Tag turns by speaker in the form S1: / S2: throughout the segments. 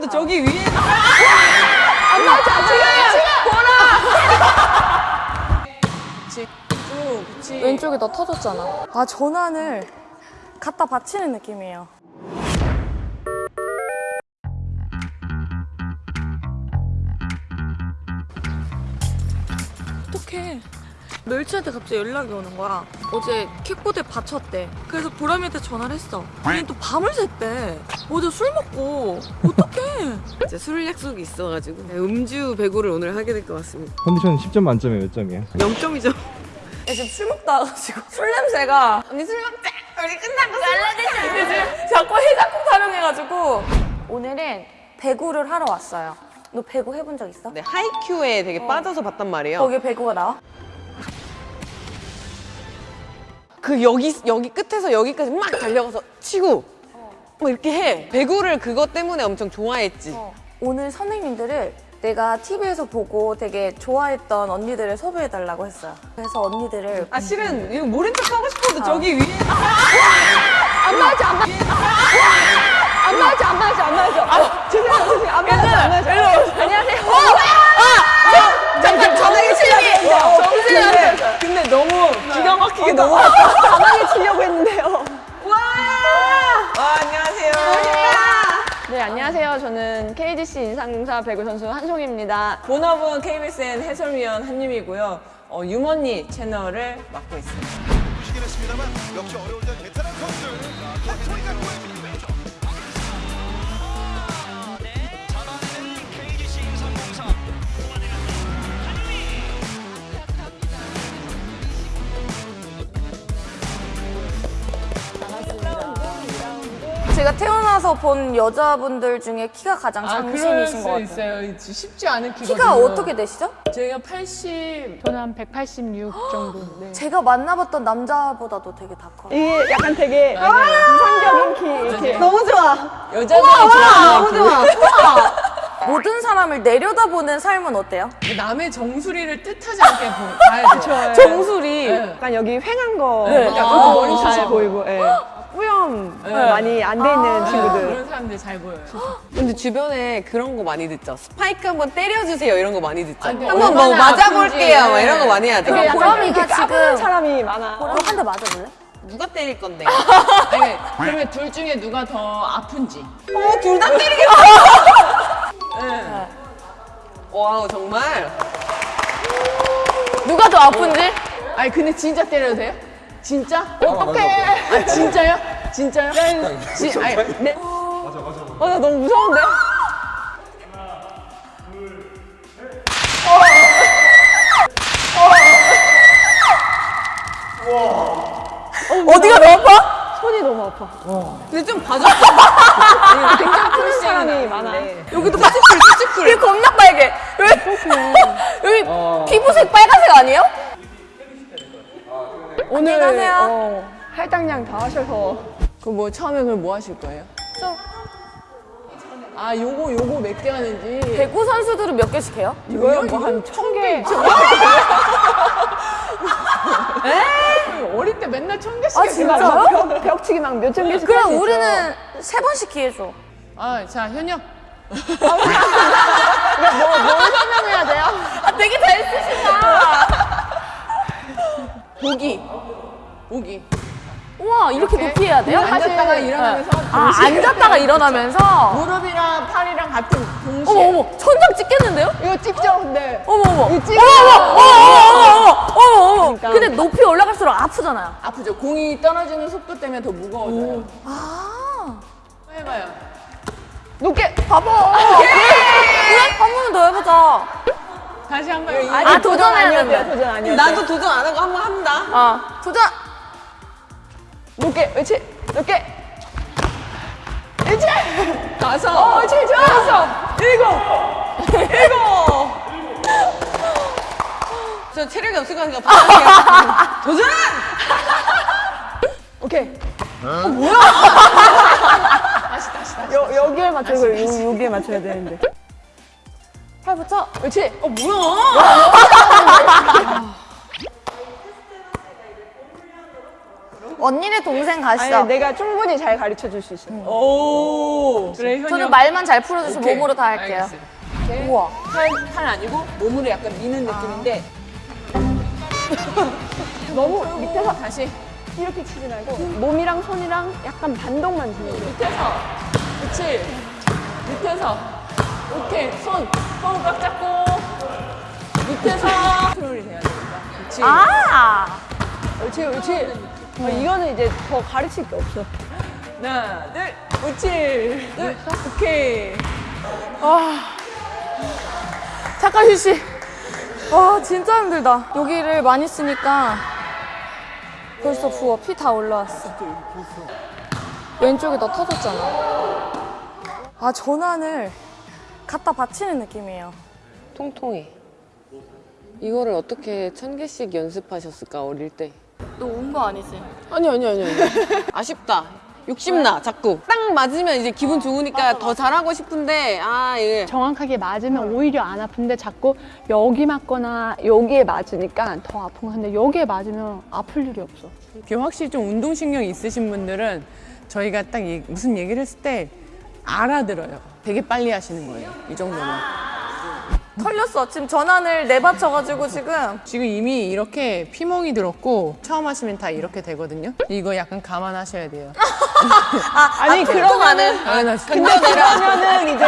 S1: 싶어도 저기 위에
S2: 안 맞아 지금
S1: 쭉 그치
S2: 왼쪽이 너 터졌잖아. 아 전환을 갖다 받치는 느낌이에요 멸치한테 갑자기 연락이 오는 거야. 어제 킥보드에 받쳤대. 그래서 보람이한테 전화를 했어 걔는 또 밤을 샜대. 어제 술 먹고. 어떡해?
S1: 이제 술 약속이 있어가지고. 네, 음주 배구를 오늘 하게 될 것 같습니다.
S3: 컨디션 10점 만점에 몇 점이에요?
S1: 0점이죠.
S2: 야, 지금 술 먹다 와가지고 술 냄새가 언니 술 먹자. 우리 끝나고 술 지금 자꾸 해장국 타령해가지고 오늘은 배구를 하러 왔어요. 너 배구 해본 적 있어?
S1: 네, 하이큐에 되게 빠져서 봤단 말이에요.
S2: 거기에 배구가 나와?
S1: 그 여기 여기 끝에서 여기까지 막 달려가서 치고 뭐 이렇게 해. 배구를 그것 때문에 엄청 좋아했지.
S2: 오늘 선생님들을 내가 TV에서 보고 되게 좋아했던 언니들을 섭외해달라고 했어요. 그래서 언니들을
S1: 아 실은 이거 모른 척 하고 싶어도 저기 위에
S2: 안 맞아 안 맞아. 안 맞아 안 맞아 안 맞아
S4: 인상공사 배구 선수 한송입니다.
S1: 본업은 KBSN 해설위원 한유미고요. 어, 유머니 채널을 맡고 있습니다
S2: 제가 태어나서 본 여자분들 중에 키가 가장
S5: 아,
S2: 장신이신
S5: 것수
S2: 같아요
S5: 있어요. 쉽지 않은 키거든요.
S2: 키가 어떻게 되시죠?
S5: 제가 80
S4: 저는 한 186 정도. 네.
S2: 제가 만나봤던 남자보다도 되게 다 커요
S4: 이게 약간 되게 이상적인 키 이렇게. 너무 좋아.
S1: 여자들이 좋아하는
S4: 너무 좋아.
S2: 모든 사람을 내려다보는 삶은 어때요?
S5: 그 남의 정수리를 뜻하지 않게 보- 봐야 돼요.
S2: 정수리
S4: 약간 여기 횡한 거.
S2: 네.
S4: 약간
S5: 아,
S4: 머리 잘
S5: 숱이
S4: 보이고. 예. 뿌염 많이 안 돼 있는 친구들.
S5: 그런 사람들 잘 보여요.
S1: 근데 주변에 그런 거 많이 듣죠 스파이크 한번 때려주세요 이런 거 많이 듣죠
S5: 아, 근데
S1: 한번 뭐 맞아볼게요. 막 이런 거 많이 하죠
S2: 그럼
S4: 약간
S2: 보람이가
S4: 이렇게 까부는 사람이 많아.
S2: 그럼 한대 맞아볼래?
S1: 누가 때릴 건데
S5: 아니, 그러면 둘 중에 누가 더 아픈지.
S1: 어, 둘 다 때리겠다. 네. 와우, 정말.
S2: 누가 더 아픈지?
S5: 아니, 근데 진짜 때려도 돼요? 진짜? 어떡해. 아, 진짜요? 진짜요? 진, 아니, 네.
S4: 어, 나 너무 무서운데?
S2: 어디가 더 아파?
S4: 손이 너무 아파.
S1: 근데 좀. 아니, 굉장히 큰
S4: 사람이 많아.
S2: 여기도 푸치풀 푸치풀 여기 겁나 빨개 여기 여기 피부색 빨간색 아니에요?
S4: 오늘
S2: 안녕하세요.
S4: 어, 할당량 다 하셔서
S5: 그 뭐 처음에 그럼 뭐 하실 거예요?
S2: 좀
S5: 아, 요거, 요거 몇 개 하는지.
S2: 배구 선수들은 몇 개씩 해요?
S4: 이거요? 뭐한 천 개.
S5: 어릴 때 맨날 천 개씩
S2: 아. 진짜요?
S4: 벽, 벽치기 막 몇천 개씩 있어.
S2: 우리는 세 번씩 기회 줘
S5: 아, 자, 현영.
S4: 설명해야 돼요?
S2: 아, 되게 잘 쓰신다
S5: 보기. 보기.
S2: 우와 이렇게 높이 해야 돼요?
S5: 앉았다가 일어나면서
S2: 아 앉았다가 일어나면서
S5: 무릎이랑 팔이랑 같은 동시에.
S2: 어머 어머 천장 찍겠는데요?
S4: 이거 찍죠, 근데.
S2: 어머 어머 어머
S4: 이거 찍어.
S2: 어머 어머 어머 어머
S4: 그러니까.
S2: 근데 높이 올라갈수록 아프잖아요
S5: 아프죠. 공이 떨어지는 속도 때문에 더 무거워져요.
S2: 아
S5: 해봐요.
S4: 높게.
S2: 봐봐 그래? 한 번만 더 해보자
S5: 다시 한 번.
S2: 아,
S4: 돼요,
S2: 된다.
S4: 도전 아니어도
S1: 나도 도전 안 하고 한 번 합니다.
S2: 아 도전
S4: 높게, 그렇지? 높게.
S1: 다섯.
S4: 어, 그렇지, 좋았어.
S1: 일곱. 일곱. 저 체력이 없을 거니까 부탁할게요. 도전!
S4: 오케이. 다시, 다시, 다시. 여, 여기에 맞추고, 요, 여기에 맞춰야 되는데.
S2: 팔 붙여
S4: 그렇지?
S1: 어, 뭐야?
S2: 언니네 동생 가시죠.
S4: 아니 내가 충분히 잘 가르쳐 줄 수 있어.
S1: 오. 그래.
S2: 저는 말만 잘 풀어줘서 몸으로 다 할게요. 우와.
S5: 팔, 팔 아니고 몸으로 약간 미는 느낌인데
S4: 너무 밑에서 다시 이렇게 치지 말고 몸이랑 손이랑 약간 반동만 주는 거.
S5: 밑에서 그렇지 밑에서 오케이 손 손 꽉 잡고 밑에서 컨트롤이 돼야 되니까 그렇지
S2: 아!
S4: 그렇지, 그렇지. 어, 이거는 이제 더 가르칠 게 없어.
S5: 하나 둘 그렇지 둘 오케이
S2: 잠깐 휴식. 와, 진짜 힘들다. 여기를 많이 쓰니까 벌써 부어. 피 다 올라왔어. 왼쪽에 너 터졌잖아. 아, 전환을 갖다 받치는 느낌이에요.
S1: 통통해. 이거를 어떻게 천 개씩 연습하셨을까 어릴 때?
S2: 너운거 아니지?
S1: 아니 아니 아니 아니. 아쉽다. 욕심나 자꾸. 딱 맞으면 이제 기분 좋으니까 더 잘하고 싶은데 아 이게
S4: 정확하게 맞으면 오히려 안 아픈데 자꾸 여기 맞거나 여기에 맞으니까 더 아픈 거 근데 여기에 맞으면 아플 일이 없어.
S5: 이게 확실히 좀 운동신경 있으신 분들은 저희가 딱 얘- 무슨 얘기를 했을 때 알아들어요 되게 빨리 하시는 거예요 이 정도면
S2: 털렸어. 지금 전환을 내받쳐가지고 지금.
S5: 지금 이미 이렇게 피멍이 들었고 처음 하시면 다 이렇게 되거든요. 이거 약간 감안하셔야 돼요.
S4: 아 니 그러면은
S5: 당연하시
S4: 근데 그러면은 이제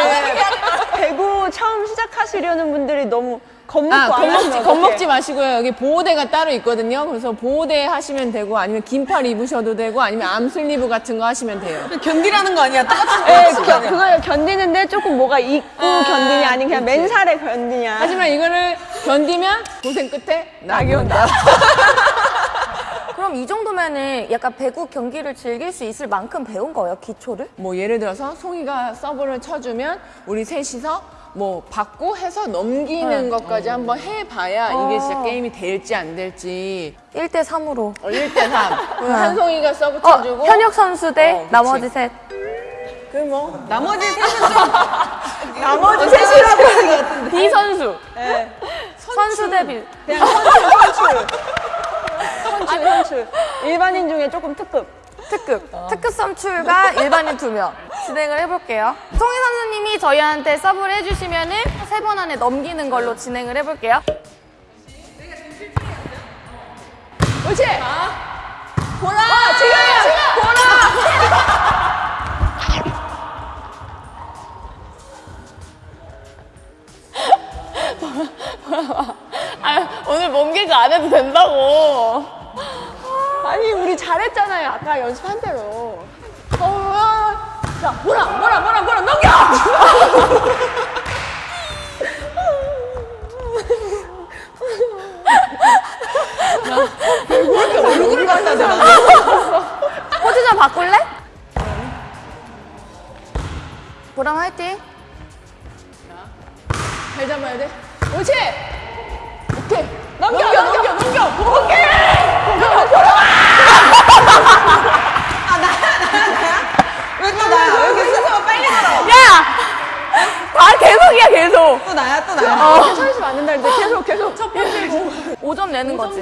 S4: 배구 처음 시작하시려는 분들이 너무 겁먹고
S5: 아,
S4: 안
S5: 겁먹지? 겁먹지 마시고요. 여기 보호대가 따로 있거든요. 그래서 보호대 하시면 되고, 아니면 긴팔 입으셔도 되고, 아니면 arm sleeve 같은 거 하시면 돼요.
S1: 견디라는 거 아니야? 똑같은
S4: 예,
S1: 거
S4: 겨, 그거 견디는데 조금 뭐가 있고 견디냐 아니면 그냥 맨살에 견디냐.
S5: 하지만 이거를 견디면 고생 끝에 낙이 온다.
S2: 그럼 이 정도면은 약간 배구 경기를 즐길 수 있을 만큼 배운 거예요, 기초를?
S5: 뭐 예를 들어서 송이가 서브를 쳐주면 우리 셋이서 뭐 받고 해서 넘기는 것까지 한번 해봐야 이게 진짜 게임이 될지 안 될지
S2: 1대 3으로.
S5: 1대 3. 한송이가 서브
S2: 어,
S5: 쳐주고
S2: 현역 선수 대
S5: 어.
S2: 나머지 셋.
S1: 나머지 셋은 좀
S4: 나머지 셋이라고 하는 것 같은데.
S2: 비선수. 선수 대 비.
S4: 그냥 선출, 선출. 선출, 선출. 일반인 중에 조금 특급.
S2: 특급. 특급 선출과 일반인 두 명. 진행을 해볼게요. 송희 선수님이 저희한테 서브를 해주시면 은 세 번 안에 넘기는 걸로 진행을 해볼게요.
S4: 그렇지. 보라. 지금이야. 지금.
S2: 오늘 몸 개그 안 해도 된다고.
S4: 아니 우리 잘했잖아요. 아까 연습한 대로. 어, 자, 뭐라, 뭐라, 뭐라, 뭐라 넘겨.
S1: 얼굴을 갖다 대라.
S2: 포즈 좀 바꿀래? 보람 화이팅.
S5: 잘 잡아야 돼.
S4: 그렇지. 오케이. 넘겨, 넘겨, 넘겨. 오케이.
S1: 왜 또 나야? 왜 이렇게 순서가 빨리 가라?
S2: 야! 다 계속이야, 계속.
S1: 또 나야 또 나야.
S4: 어. 천시 맞는다 근데 계속. 첫 번째
S2: 5점 내는 거지.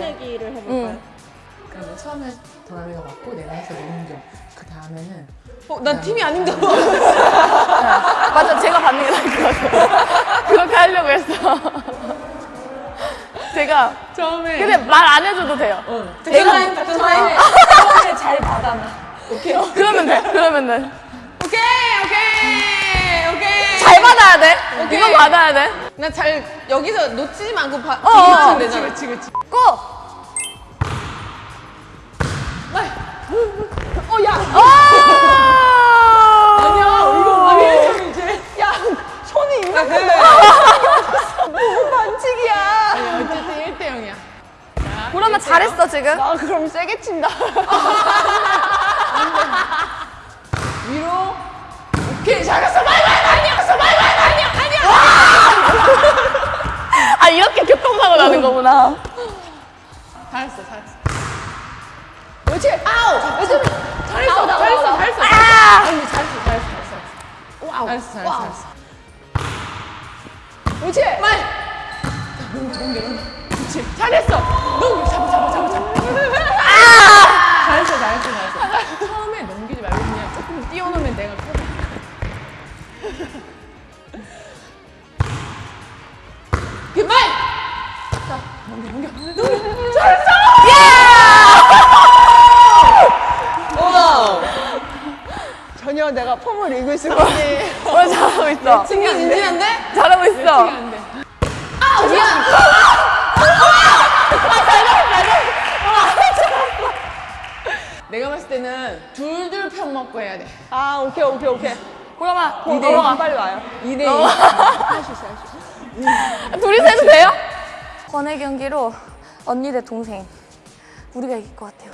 S5: 그러면 처음에 도라미가 맞고 내가 해서 넘겨. 그 다음에는
S1: 어, 난 팀이 아닌가 봐.
S2: 맞아, 제가 받는 게 나을 것 같아. 그렇게 하려고 했어. 제가.
S5: 처음에
S2: 근데 말 안 해줘도 돼요.
S1: 내가 같은 사이.
S2: 그러면 돼, 그러면 돼. 받아야 돼. 이건 받아야 돼.
S1: 나 잘 여기서 놓치지 않고 봐.
S2: 어, 어,
S1: 어, 되잖아. 그렇지 그렇지.
S2: 고!
S4: 어, 야.
S2: 아니야,
S4: 이거 아니 이제. 야, 손이 있는
S1: 아, 그래.
S4: 너무 반칙이야.
S5: 어쨌든 1대 0이야.
S2: 그러면 잘했어, 지금.
S4: 아, 그럼 세게 친다.
S5: 위로. 오케이 잘했어.
S2: 이렇게 교통사고 나는 거구나.
S5: 잘했어, 잘했어.
S4: 그렇지. 아우. 그렇지. 잘했어, 아우,
S5: 잘했어, 아우, 잘했어.
S2: 아!
S5: 잘했어, 잘했어, 잘했어. wow. 잘했어, 잘했어, wow. 잘했어.
S4: 그렇지.
S5: 말. 옳지? 잘했어. 너무 잡아, 잡아, 잡아, 잡아. 아! 처음에 넘기지 말고 그냥 조금 띄워놓으면 내가 커져. 만!
S6: 전혀 내가 폼을 읽을 수가 없네.
S2: 어, 잘하고 있어.
S1: 신경 진진한데?
S2: 잘하고 있어.
S5: 내가 봤을 때는 둘둘 편 먹고 해야 돼.
S6: 아, 오케이, 오케이, 오케이. 어, 넘어가, 빨리 와요.
S5: 2대2.
S6: 할수 있어, 할수 있어.
S2: 둘이서 해도 돼요? 번외 경기로 언니 대 동생. 우리가 이길 것 같아요.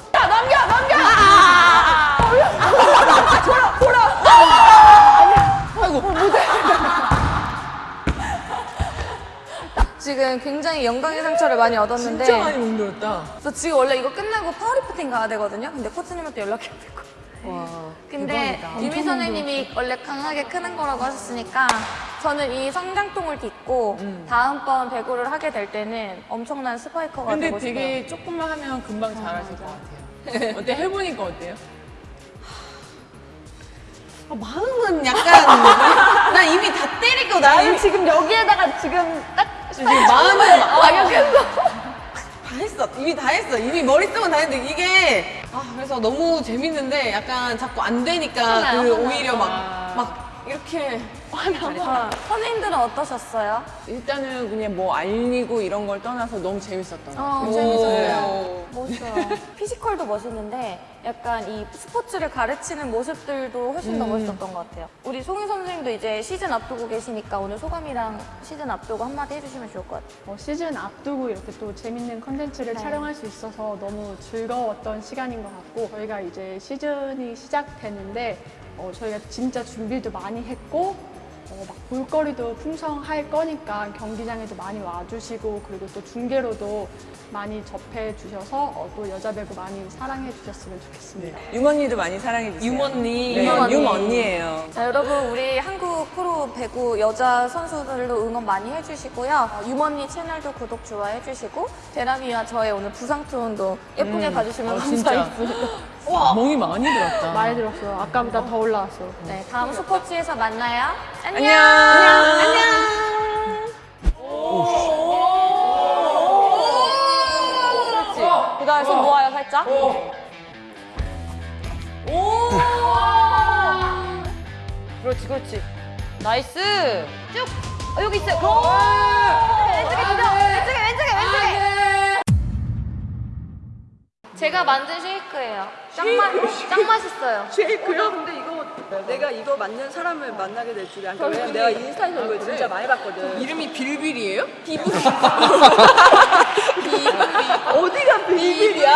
S2: 지금 굉장히 영광의 상처를 많이 얻었는데
S5: 진짜 많이 멍들었다.
S2: 저 지금 원래 이거 끝나고 파워리프팅 가야 되거든요. 근데 코치님한테 연락이 안 됐고.
S5: 와.
S2: 근데 유미 선생님이 원래 강하게 크는 거라고 하셨으니까 저는 이 성장통을 딛고 다음번 배구를 하게 될 때는 엄청난 스파이커가
S5: 근데
S2: 되고 싶어요.
S5: 되게 조금만 하면 금방 잘하실 것 같아요. 어때? 해보니까 어때요?
S1: 아, 마음은 약간 나 이미 다 때리고 나 이미
S6: 지금 여기에다가 지금 딱
S1: 지금 마음은 막역했어. 다 했어. 이미 다 했어. 이미 머릿속은 다 했는데 이게 아 그래서 너무 재밌는데 약간 자꾸 안 되니까 그 오히려 막 막 이렇게
S2: 아, 선생님들은 어떠셨어요?
S5: 일단은 그냥 뭐 알리고 이런 걸 떠나서 너무 재밌었던 것 같아요.
S2: 어, 재밌었어요. 멋있어요. physical도 멋있는데 약간 이 스포츠를 가르치는 모습들도 훨씬 더 멋있었던 것 같아요. 우리 송희 선생님도 이제 시즌 앞두고 계시니까 오늘 소감이랑 시즌 앞두고 한마디 해주시면 좋을 것 같아요.
S6: 어, 시즌 앞두고 이렇게 또 재밌는 컨텐츠를
S2: 네.
S6: 촬영할 수 있어서 너무 즐거웠던 시간인 것 같고 저희가 이제 시즌이 시작되는데 어, 저희가 진짜 준비도 많이 했고 어, 막 볼거리도 풍성할 거니까 경기장에도 많이 와주시고 그리고 또 중계로도 많이 접해 주셔서 어, 또 여자 배구 많이 사랑해 주셨으면 좋겠습니다.
S4: 유머니도 많이 사랑해 주세요.
S1: 유머니.
S4: 네,
S2: 유머니.
S4: 유머니예요.
S2: 자, 여러분 우리 한국 프로 배구 여자 선수들도 응원 많이 해주시고요. 어, 유머니 채널도 구독 좋아해 주시고 대남이와 저의 오늘 부상 투혼도 예쁘게 봐주시면
S5: 어.
S2: 감사하겠습니다.
S5: 멍이 많이 들었다.
S6: 많이 들었어요. 아까보다 더 올라왔어.
S2: 네, 다음 스포츠에서 만나요. 안녕.
S4: 안녕.
S2: 그 다음에 손 모아요, 살짝. 그렇지, 그렇지. nice. 쭉. 어, 여기 있어요. go! 왼쪽에 제가 만든 쉐이크예요. 짱, 맛, 짱 맛있어요.
S4: 쉐이크요? 근데 이거 내가 이거 만든 사람을 만나게 될 줄이 알고 왜냐면 내가 인스타에서 이걸 진짜 많이 봤거든.
S5: 이름이 빌빌이에요?
S4: 어디가 비밀이야?